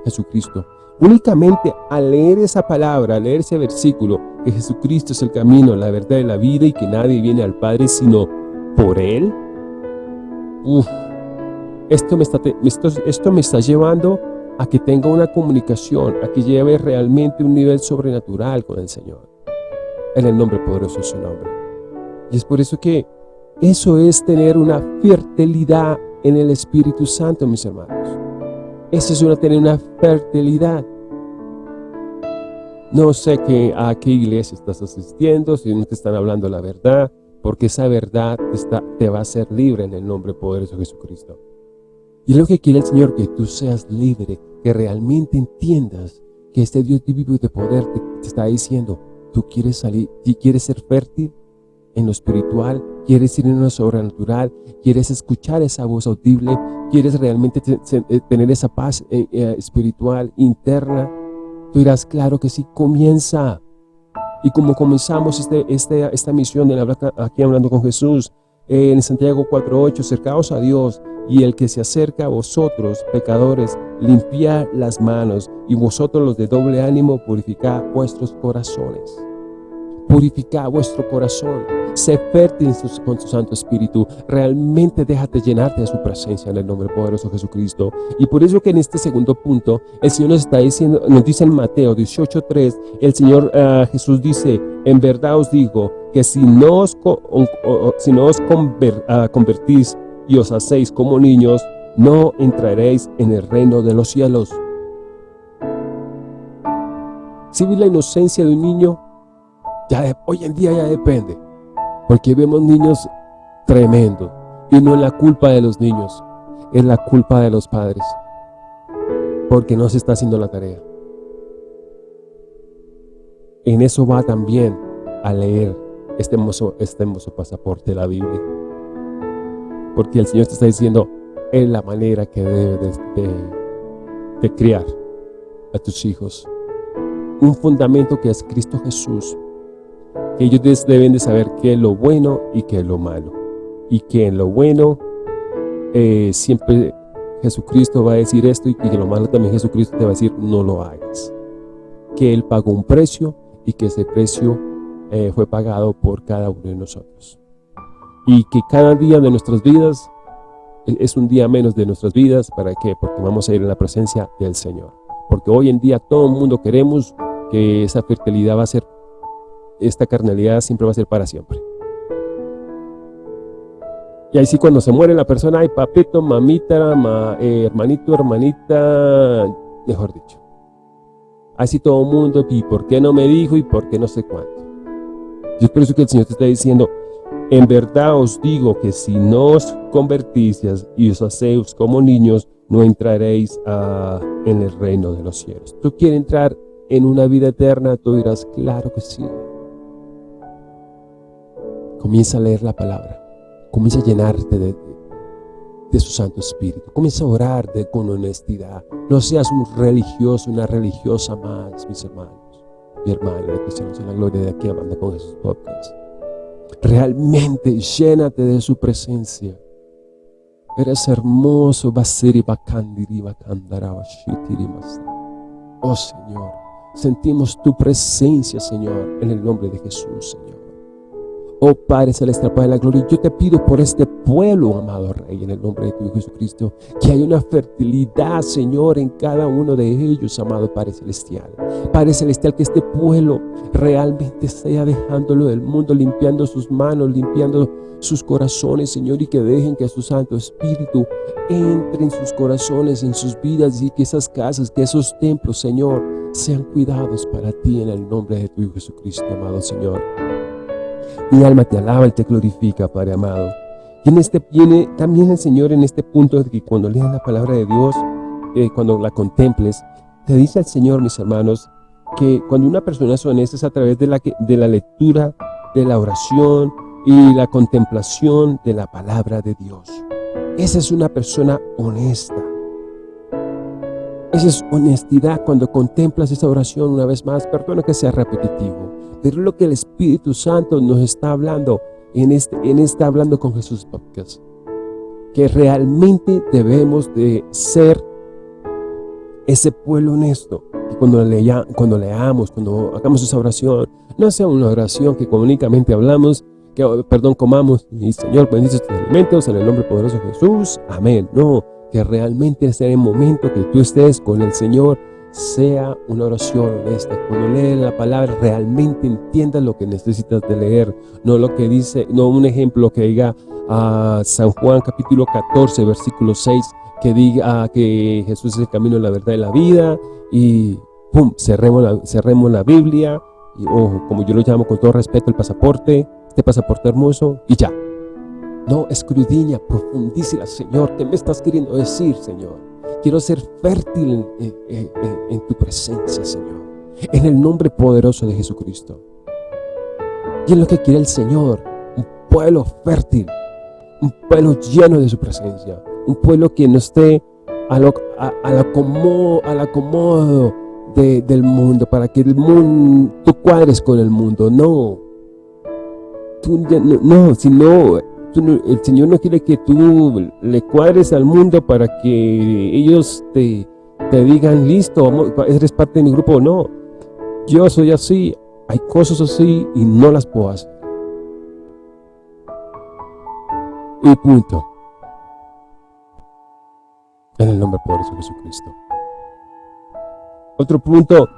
Jesucristo. Únicamente al leer esa palabra, al leer ese versículo, que Jesucristo es el camino, la verdad y la vida y que nadie viene al Padre sino por Él, esto me, está, esto, me está llevando a que tenga una comunicación, a que lleve realmente un nivel sobrenatural con el Señor. En el nombre poderoso de su nombre. Y es por eso que eso es tener una fertilidad en el Espíritu Santo, mis hermanos. Eso es una, tener una fertilidad. No sé a qué iglesia estás asistiendo, si no te están hablando la verdad, porque esa verdad está, te va a hacer libre en el nombre poderoso de Jesucristo. Y lo que quiere el Señor, que tú seas libre, que realmente entiendas que este Dios vivo de poder te, está diciendo, tú quieres salir, y quieres ser fértil en lo espiritual, quieres ir en lo sobrenatural, quieres escuchar esa voz audible, quieres realmente eh, tener esa paz eh, eh, espiritual interna, tú dirás, claro que sí, comienza. Y como comenzamos este, este, esta misión de aquí hablando con Jesús, en Santiago 4.8, acercaos a Dios y el que se acerca a vosotros, pecadores, limpiad las manos, y vosotros los de doble ánimo, purificad vuestros corazones. Purificad vuestro corazón. Sé fértil con su Santo Espíritu. Realmente déjate llenarte de su presencia en el nombre poderoso de Jesucristo. Y por eso que en este segundo punto, el Señor nos está diciendo, nos dice en Mateo 18.3, el Señor uh, Jesús dice, en verdad os digo, que si no os, uh, convertís y os hacéis como niños, no entraréis en el reino de los cielos. Si vi la inocencia de un niño, ya hoy en día ya depende, porque vemos niños tremendos, y no es la culpa de los niños, es la culpa de los padres, porque no se está haciendo la tarea. En eso va también a leer este hermoso, este hermoso pasaporte de la Biblia. Porque el Señor te está diciendo, es la manera que debes de, criar a tus hijos. Un fundamento que es Cristo Jesús. Ellos deben de saber qué es lo bueno y qué es lo malo. Y que en lo bueno eh, siempre Jesucristo va a decir esto y que en lo malo también Jesucristo te va a decir no lo hagas. Que Él pagó un precio y que ese precio eh, fue pagado por cada uno de nosotros y que cada día de nuestras vidas es un día menos de nuestras vidas. ¿Para qué? Porque vamos a ir en la presencia del Señor. Porque hoy en día todo el mundo queremos que esa fertilidad va a ser, esta carnalidad siempre va a ser para siempre. Y ahí sí cuando se muere la persona, hay papito, mamita, eh, hermanito, hermanita, mejor dicho. Así todo el mundo, ¿y por qué no me dijo? ¿Y por qué no sé cuánto? Y es por eso que el Señor te está diciendo, en verdad os digo que si no os convertís y os hacéis como niños, no entraréis en el reino de los cielos. ¿Tú quieres entrar en una vida eterna? Tú dirás, claro que sí. Comienza a leer la palabra. Comienza a llenarte de, su Santo Espíritu. Comienza a orar de, con honestidad. No seas un religioso, una religiosa más, mis hermanos. Mi hermana de Cristianos en la Gloria de aquí hablando con Jesús Podcast. Realmente llénate de su presencia. Eres hermoso, Oh Señor, sentimos tu presencia, Señor, en el nombre de Jesús, Señor. Oh Padre Celestial, Padre de la Gloria, yo te pido por este pueblo, amado Rey, en el nombre de tu Hijo Jesucristo, que haya una fertilidad, Señor, en cada uno de ellos, amado Padre Celestial. Padre Celestial, que este pueblo realmente sea dejándolo del mundo, limpiando sus manos, limpiando sus corazones, Señor, y que dejen que su Santo Espíritu entre en sus corazones, en sus vidas, y que esas casas, que esos templos, Señor, sean cuidados para ti en el nombre de tu Hijo Jesucristo, amado Señor. Mi alma te alaba y te glorifica, Padre amado. Y en este viene también el Señor en este punto de que cuando leas la palabra de Dios, eh, cuando la contemples, te dice el Señor, mis hermanos, que cuando una persona es honesta es a través de la, de la lectura, de la oración y la contemplación de la palabra de Dios. Esa es una persona honesta. Esa es honestidad cuando contemplas esa oración una vez más. Perdona que sea repetitivo. Pero lo que el Espíritu Santo nos está hablando en este, en este Hablando con Jesús podcast. Que realmente debemos de ser ese pueblo honesto. Que cuando, lea, cuando leamos, cuando hagamos esa oración, no sea una oración que únicamente hablamos, que, perdón, comamos, y Señor bendice estos alimentos en el nombre poderoso de Jesús. Amén. No, que realmente sea el momento que tú estés con el Señor sea una oración honesta. Cuando lees la palabra, realmente entiendas lo que necesitas de leer. No lo que dice, no un ejemplo que diga a San Juan capítulo 14, versículo 6, que diga que Jesús es el camino, la verdad y la vida. Y pum, cerremos la, cerremos la Biblia. Y ojo, como yo lo llamo con todo respeto, el pasaporte, este pasaporte hermoso, y ya. No, escudriña, profundícela, Señor. ¿Qué me estás queriendo decir, Señor? Quiero ser fértil en, tu presencia, Señor. En el nombre poderoso de Jesucristo. Y es lo que quiere el Señor. Un pueblo fértil. Un pueblo lleno de su presencia. Un pueblo que no esté al acomodo, acomodo del mundo. Para que el mundo, tú cuadres con el mundo. No. Tú, no, no, sino el Señor no quiere que tú le cuadres al mundo para que ellos te, digan, listo, eres parte de mi grupo. No, yo soy así, hay cosas así y no las puedo hacer. Y punto. En el nombre poderoso de Jesucristo. Otro punto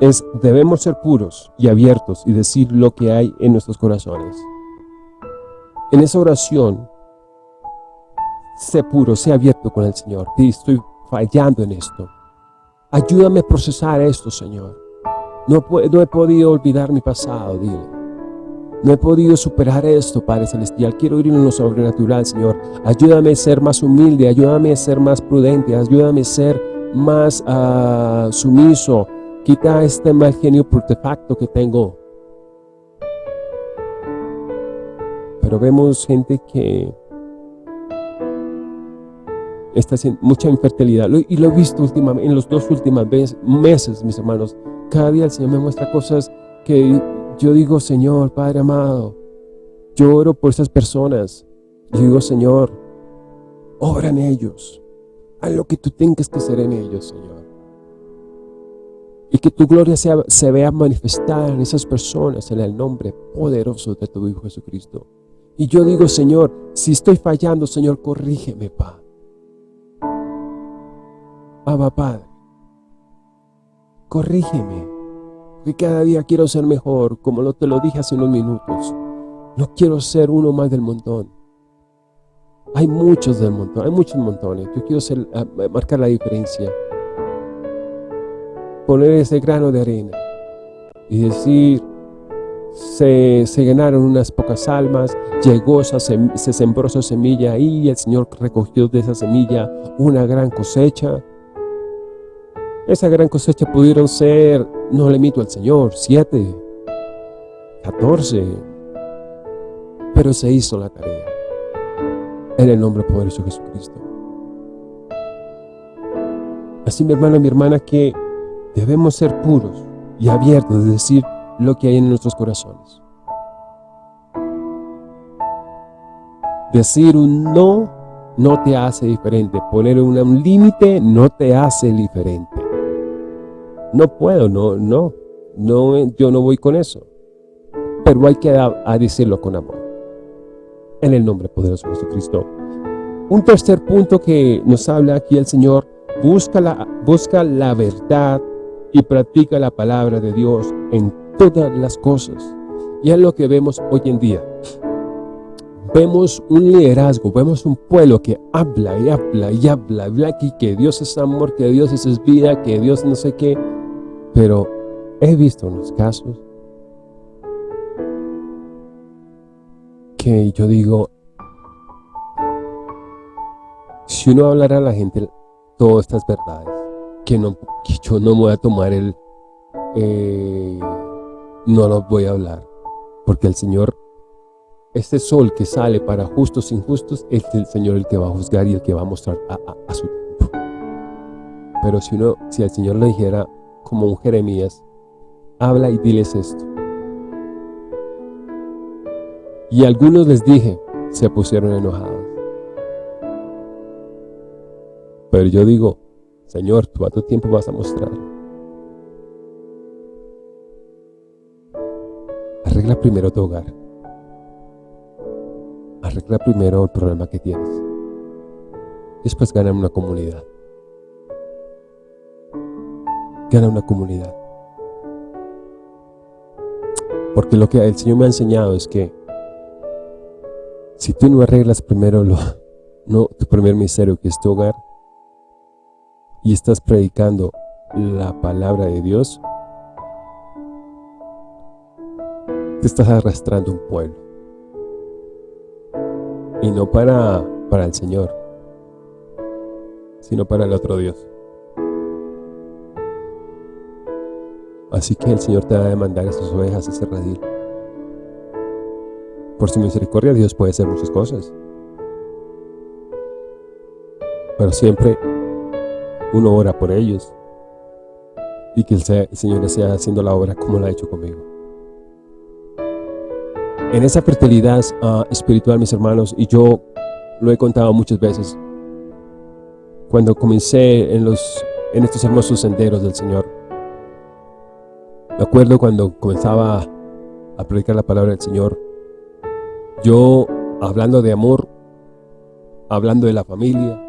es, debemos ser puros y abiertos y decir lo que hay en nuestros corazones. En esa oración, sé puro, sé abierto con el Señor. estoy fallando en esto. Ayúdame a procesar esto, Señor. No, he podido olvidar mi pasado, dile. No he podido superar esto, Padre Celestial. Quiero ir en lo sobrenatural, Señor. Ayúdame a ser más humilde, ayúdame a ser más prudente, ayúdame a ser más uh, sumiso. Quita este mal genio facto que tengo. Pero vemos gente que está haciendo mucha infertilidad. Y lo he visto últimamente, en los dos últimos meses, mis hermanos. Cada día el Señor me muestra cosas que yo digo, Señor, Padre amado, yo oro por esas personas. Yo digo, Señor, obra en ellos. Haz lo que tú tengas que hacer en ellos, Señor. Y que tu gloria se vea manifestada en esas personas en el nombre poderoso de tu Hijo Jesucristo. Y yo digo, Señor, si estoy fallando, Señor, corrígeme, Padre. Abba, Padre, corrígeme, que cada día quiero ser mejor, como lo te lo dije hace unos minutos. No quiero ser uno más del montón. Hay muchos del montón, hay muchos montones. Yo quiero ah, marcar la diferencia. Poner ese grano de arena y decir, se, se ganaron unas pocas almas, llegó, se sembró esa semilla y el Señor recogió de esa semilla una gran cosecha. Esa gran cosecha pudieron ser, no le mito al Señor, siete, catorce, pero se hizo la tarea. En el nombre poderoso de Jesucristo. Así mi hermano, mi hermana, que debemos ser puros y abiertos, es decir, lo que hay en nuestros corazones. Decir un no no te hace diferente. Poner un, límite no te hace diferente. No puedo, no, no, no, yo no voy con eso. Pero hay que decirlo con amor. En el nombre poderoso de Jesucristo. Un tercer punto que nos habla aquí el Señor, busca la, busca la verdad y practica la palabra de Dios en todas las cosas. Y es lo que vemos hoy en día. Vemos un liderazgo, vemos un pueblo que habla y habla y habla, habla aquí que Dios es amor, que Dios es vida, que Dios no sé qué. Pero he visto unos casos que yo digo, si uno hablará a la gente todas estas verdades, que, no, yo no voy a tomar el... Eh, no los voy a hablar, porque el Señor, este sol que sale para justos e injustos, es el Señor el que va a juzgar y el que va a mostrar a, su tiempo. Pero si uno, si el Señor le dijera, como un Jeremías, habla y diles esto. Y algunos les dije, se pusieron enojados. Pero yo digo, Señor, tú a tu tiempo vas a mostrar. Arregla primero tu hogar. Arregla primero el problema que tienes. Después gana una comunidad. Gana una comunidad. Porque lo que el Señor me ha enseñado es que si tú no arreglas primero lo, no, tu primer misterio que es tu hogar y estás predicando la palabra de Dios, te estás arrastrando un pueblo. Y no para, para el Señor, sino para el otro Dios. Así que el Señor te va a demandar esas ovejas, ese redil. Por su misericordia Dios puede hacer muchas cosas. Pero siempre uno ora por ellos. Y que el Señor esté haciendo la obra como la ha hecho conmigo. En esa fertilidad ah, espiritual, mis hermanos, y yo lo he contado muchas veces, cuando comencé en, en estos hermosos senderos del Señor, me acuerdo cuando comenzaba a predicar la palabra del Señor, yo hablando de amor, hablando de la familia,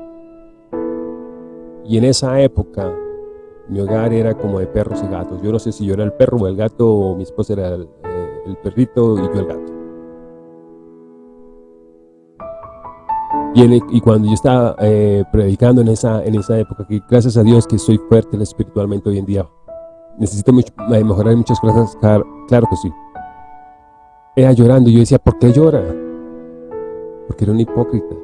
y en esa época mi hogar era como de perros y gatos. Yo no sé si yo era el perro o el gato, o mi esposa era el, eh, perrito y yo el gato. Y, cuando yo estaba eh, predicando en esa, en esa época, que gracias a Dios que soy fuerte espiritualmente hoy en día, necesito eh, mejorar muchas cosas, claro que sí. Era llorando, yo decía, ¿por qué llora? Porque era un hipócrita.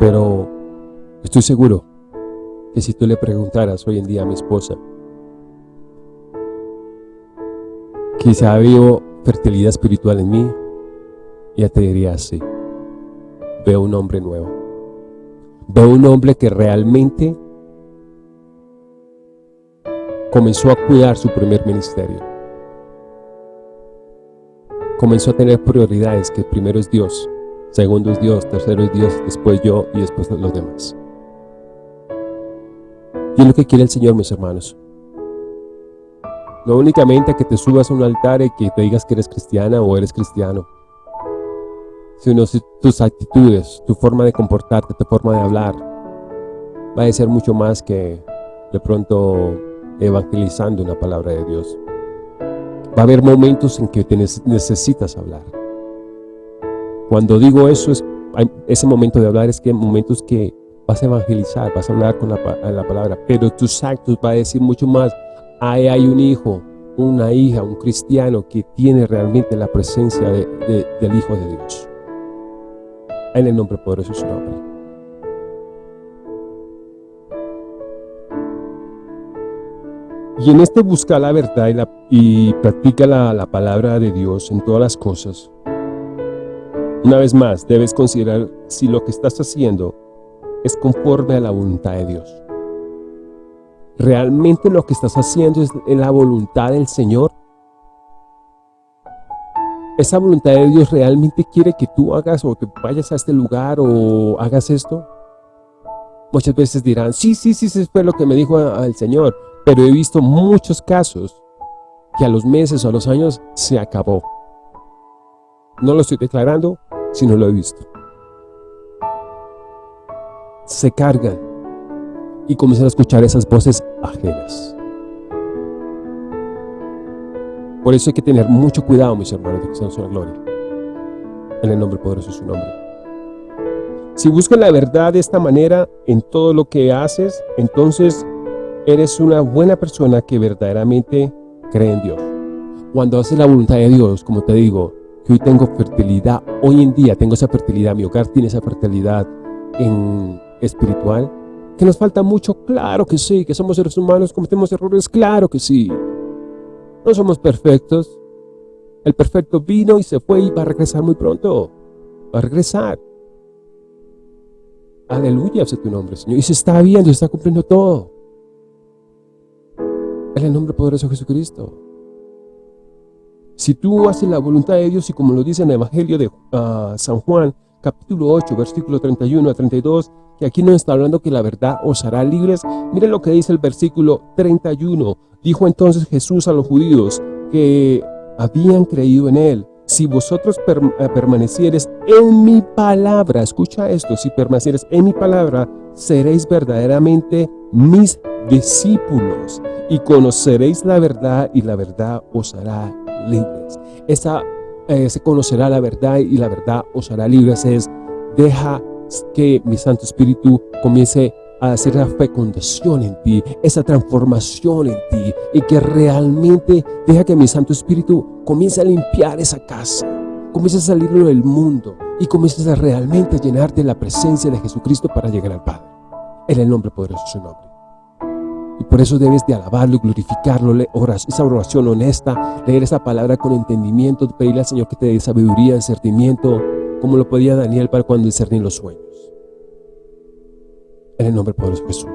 Pero estoy seguro que si tú le preguntaras hoy en día a mi esposa ha habido fertilidad espiritual en mí, ella te diría así, veo un hombre nuevo. Veo un hombre que realmente comenzó a cuidar su primer ministerio. Comenzó a tener prioridades, que primero es Dios, segundo es Dios, tercero es Dios, después yo y después los demás. Y es lo que quiere el Señor, mis hermanos. No únicamente que te subas a un altar y que te digas que eres cristiana o eres cristiano, sino tus actitudes, tu forma de comportarte, tu forma de hablar, va a ser mucho más que de pronto evangelizando una palabra de Dios. Va a haber momentos en que te necesitas hablar. Cuando digo eso, es, ese momento de hablar es que momentos que vas a evangelizar, vas a hablar con la, palabra, pero tus actos va a decir mucho más. Ahí hay un hijo, una hija, un cristiano que tiene realmente la presencia del Hijo de Dios. En el nombre poderoso de su nombre. Y en este busca la verdad y, practica la palabra de Dios en todas las cosas, una vez más, debes considerar si lo que estás haciendo es conforme a la voluntad de Dios. ¿Realmente lo que estás haciendo es la voluntad del Señor? ¿Esa voluntad de Dios realmente quiere que tú hagas o que vayas a este lugar o hagas esto? Muchas veces dirán, sí, sí, sí, sí, fue lo que me dijo el Señor. Pero he visto muchos casos que a los meses o a los años se acabó. No lo estoy declarando, si no lo he visto. Se cargan y comienzan a escuchar esas voces ajenas. Por eso hay que tener mucho cuidado, mis hermanos de Cristo la Gloria. En el nombre poderoso de su nombre. Si buscas la verdad de esta manera en todo lo que haces, entonces eres una buena persona que verdaderamente cree en Dios. Cuando haces la voluntad de Dios, como te digo, que hoy tengo fertilidad, hoy en día tengo esa fertilidad, mi hogar tiene esa fertilidad en espiritual, que nos falta mucho, claro que sí, que somos seres humanos, cometemos errores, claro que sí. No somos perfectos. El perfecto vino y se fue y va a regresar muy pronto. Va a regresar. Aleluya, sea tu nombre, Señor. Y se está viendo, se está cumpliendo todo. En el nombre poderoso de Jesucristo. Si tú haces la voluntad de Dios y como lo dice en el Evangelio de ah, San Juan, capítulo 8, versículo 31 a 32, que aquí no está hablando que la verdad os hará libres. Miren lo que dice el versículo 31. Dijo entonces Jesús a los judíos que habían creído en él. Si vosotros eh, permanecieres en mi palabra, escucha esto, si permanecieres en mi palabra, seréis verdaderamente mis discípulos y conoceréis la verdad y la verdad os hará libres. Esa eh, se conocerá la verdad y la verdad os hará libres. Es, deja que mi Santo Espíritu comience a hacer la fecundación en ti, esa transformación en ti y que realmente deja que mi Santo Espíritu comience a limpiar esa casa, comience a salirlo del mundo, y comiences a realmente llenarte de la presencia de Jesucristo para llegar al Padre. En el nombre poderoso de su nombre. Y por eso debes de alabarlo y glorificarlo, esa oración honesta, leer esa palabra con entendimiento, pedirle al Señor que te dé sabiduría, discernimiento, como lo podía Daniel para cuando discernía los sueños. En el nombre poderoso de Jesús.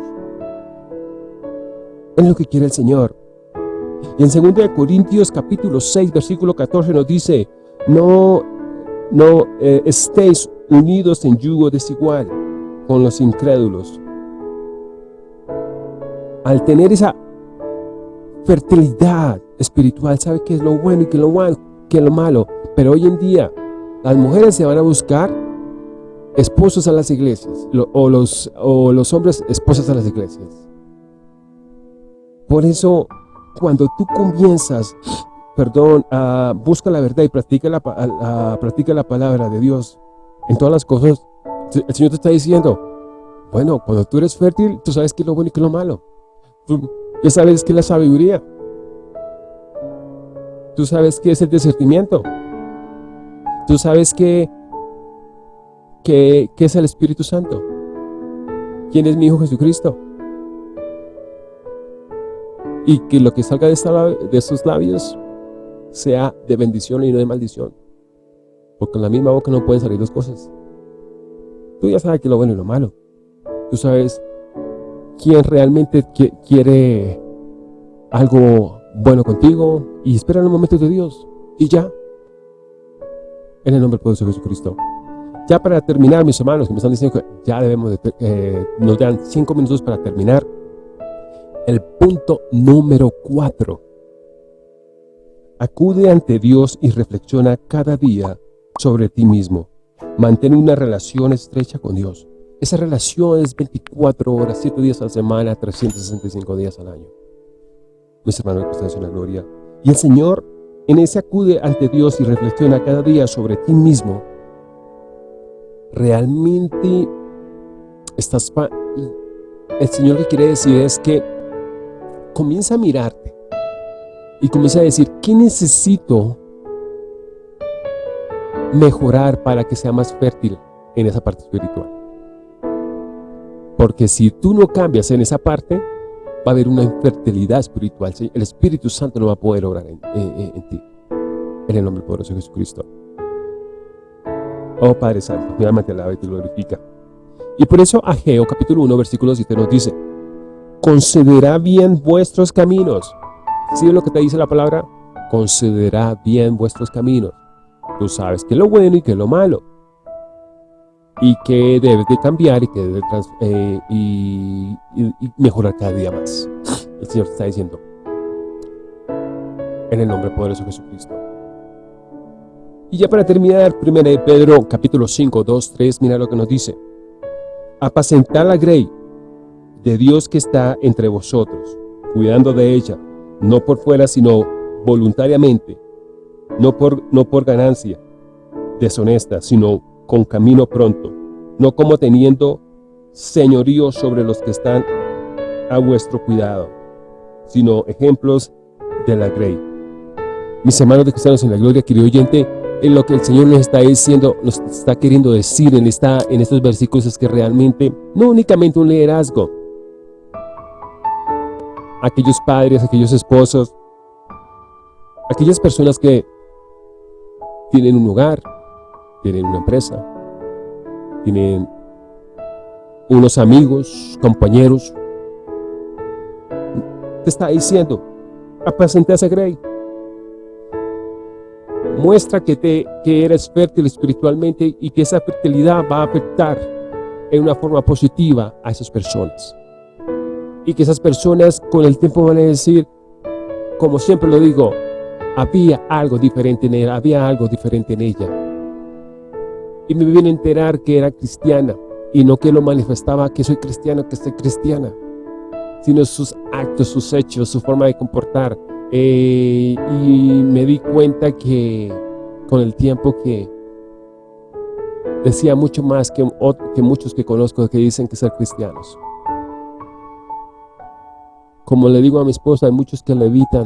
Es lo que quiere el Señor. Y en 2 Corintios capítulo 6, versículo 14 nos dice, no, no eh, estéis unidos en yugo desigual con los incrédulos. Al tener esa fertilidad espiritual, sabe qué es lo bueno y qué es lo qué es lo malo. Pero hoy en día, las mujeres se van a buscar esposos a las iglesias, o los, o los hombres esposas a las iglesias. Por eso, cuando tú comienzas, perdón, a busca la verdad y practica la, practica la palabra de Dios en todas las cosas, el Señor te está diciendo, bueno, cuando tú eres fértil, tú sabes qué es lo bueno y qué es lo malo. Tú ya sabes qué es la sabiduría. Tú sabes qué es el discernimiento. Tú sabes qué, qué, qué es el Espíritu Santo. ¿Quién es mi Hijo Jesucristo? y que lo que salga de, esta, de sus labios sea de bendición y no de maldición. Porque en la misma boca no pueden salir dos cosas. Tú ya sabes que lo bueno y lo malo. Tú sabes quién realmente quiere algo bueno contigo y espera los momentos de Dios. Y ya. En el nombre poderoso de Jesucristo. Ya para terminar, mis hermanos, que me están diciendo que ya debemos de, eh, nos dan cinco minutos para terminar. El punto número cuatro. Acude ante Dios y reflexiona cada día sobre ti mismo. Mantén una relación estrecha con Dios. Esa relación es 24 horas, 7 días a la semana, 365 días al año. Mis hermanos que están en la gloria. Y el Señor en ese acude ante Dios y reflexiona cada día sobre ti mismo. Realmente estás... El Señor que quiere decir es que comienza a mirarte y comienza a decir, ¿qué necesito mejorar para que sea más fértil en esa parte espiritual? Porque si tú no cambias en esa parte, va a haber una infertilidad espiritual. El Espíritu Santo no va a poder obrar en, ti. En el nombre poderoso de Jesucristo. Oh Padre Santo, mi alma te alaba y te glorifica. Y por eso Ageo capítulo 1 versículo 7 nos dice, concederá bien vuestros caminos. ¿Sí es lo que te dice la palabra? Concederá bien vuestros caminos. Tú sabes que lo bueno y que lo malo. Y que debes de cambiar y que debes de eh, y, mejorar cada día más. El Señor te está diciendo. En el nombre poderoso de Jesucristo. Y ya para terminar, 1 Pedro capítulo 5, 2, 3, mira lo que nos dice. Apacentar la grey de Dios que está entre vosotros, cuidando de ella, no por fuera, sino voluntariamente, no por, no por ganancia deshonesta, sino con camino pronto, no como teniendo señorío sobre los que están a vuestro cuidado, sino ejemplos de la grey. Mis hermanos de cristianos en la gloria, querido oyente, en lo que el Señor nos está diciendo, nos está queriendo decir en, esta, en estos versículos es que realmente, no únicamente un liderazgo, aquellos padres, aquellos esposos, aquellas personas que tienen un hogar, tienen una empresa, tienen unos amigos, compañeros. Te está diciendo, apacente a esa grey. Muestra que, te, que eres fértil espiritualmente y que esa fertilidad va a afectar en una forma positiva a esas personas y que esas personas con el tiempo van a decir, como siempre lo digo, había algo diferente en ella, había algo diferente en ella. Y me viene a enterar que era cristiana y no que lo manifestaba que soy cristiano, que soy cristiana, sino sus actos, sus hechos, su forma de comportar. Eh, y me di cuenta que con el tiempo que decía mucho más que, que muchos que conozco que dicen que ser cristianos. Como le digo a mi esposa, hay muchos que levitan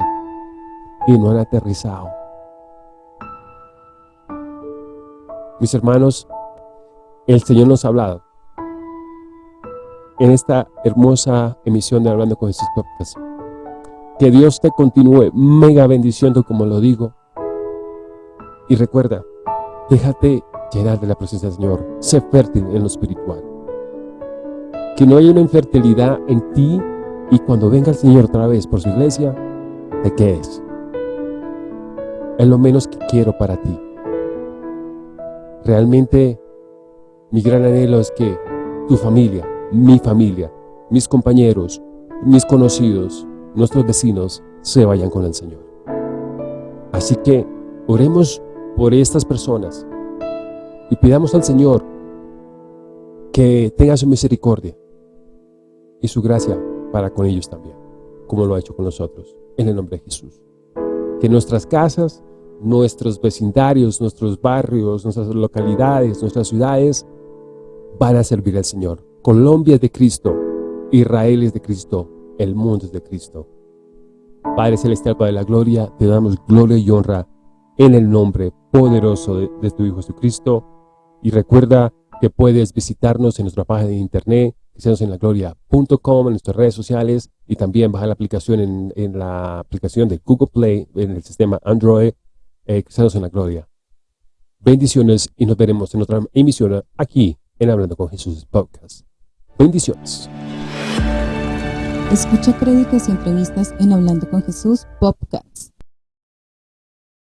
y no han aterrizado. Mis hermanos, el Señor nos ha hablado en esta hermosa emisión de Hablando con Jesús Podcast. Que Dios te continúe mega bendiciendo como lo digo. Y recuerda, déjate llenar de la presencia del Señor. Sé fértil en lo espiritual. Que no haya una infertilidad en ti y cuando venga el Señor otra vez por su iglesia, ¿de qué es? Es lo menos que quiero para ti. Realmente mi gran anhelo es que tu familia, mi familia, mis compañeros, mis conocidos, nuestros vecinos se vayan con el Señor. Así que oremos por estas personas y pidamos al Señor que tenga su misericordia y su gracia para con ellos también, como lo ha hecho con nosotros, en el nombre de Jesús. Que nuestras casas, nuestros vecindarios, nuestros barrios, nuestras localidades, nuestras ciudades, van a servir al Señor. Colombia es de Cristo, Israel es de Cristo, el mundo es de Cristo. Padre Celestial, Padre de la Gloria, te damos gloria y honra en el nombre poderoso de, tu Hijo Jesucristo. Y recuerda que puedes visitarnos en nuestra página de internet, gloria.com, en nuestras redes sociales y también bajar la aplicación en, la aplicación de Google Play, en el sistema Android, eh, la Gloria. Bendiciones y nos veremos en otra emisión aquí en Hablando con Jesús Podcast. Bendiciones. Escucha créditos y entrevistas en Hablando con Jesús Podcast.